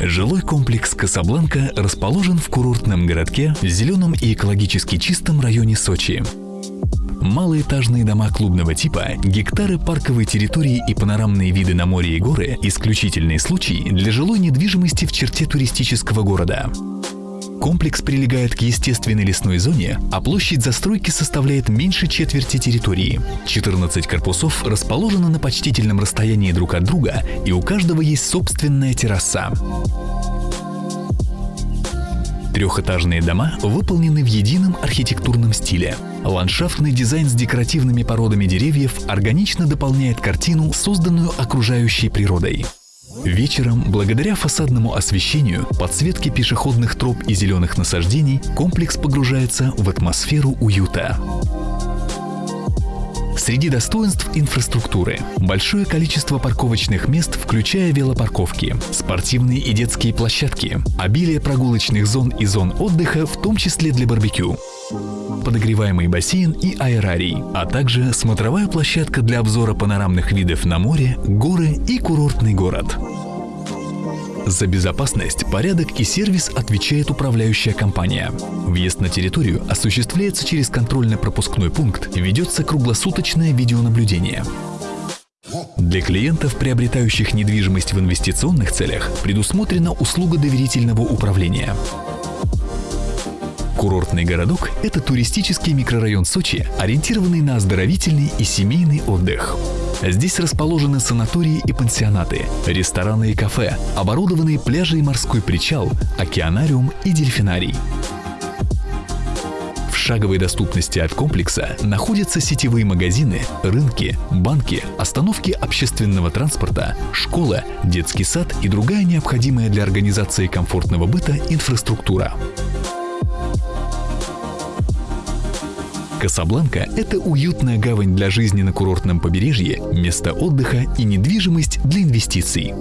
Жилой комплекс «Касабланка» расположен в курортном городке в зеленом и экологически чистом районе Сочи. Малоэтажные дома клубного типа, гектары парковой территории и панорамные виды на море и горы – исключительные случаи для жилой недвижимости в черте туристического города. Комплекс прилегает к естественной лесной зоне, а площадь застройки составляет меньше четверти территории. 14 корпусов расположены на почтительном расстоянии друг от друга, и у каждого есть собственная терраса. Трехэтажные дома выполнены в едином архитектурном стиле. Ландшафтный дизайн с декоративными породами деревьев органично дополняет картину, созданную окружающей природой. Вечером, благодаря фасадному освещению, подсветке пешеходных троп и зеленых насаждений, комплекс погружается в атмосферу уюта. Среди достоинств инфраструктуры – большое количество парковочных мест, включая велопарковки, спортивные и детские площадки, обилие прогулочных зон и зон отдыха, в том числе для барбекю, подогреваемый бассейн и аэрарий, а также смотровая площадка для обзора панорамных видов на море, горы и курортный город. За безопасность, порядок и сервис отвечает управляющая компания. Въезд на территорию осуществляется через контрольно-пропускной пункт ведется круглосуточное видеонаблюдение. Для клиентов, приобретающих недвижимость в инвестиционных целях, предусмотрена услуга доверительного управления. Курортный городок – это туристический микрорайон Сочи, ориентированный на оздоровительный и семейный отдых. Здесь расположены санатории и пансионаты, рестораны и кафе, оборудованные пляжи и морской причал, океанариум и дельфинарий. В шаговой доступности от комплекса находятся сетевые магазины, рынки, банки, остановки общественного транспорта, школа, детский сад и другая необходимая для организации комфортного быта инфраструктура. Касабланка – это уютная гавань для жизни на курортном побережье, место отдыха и недвижимость для инвестиций.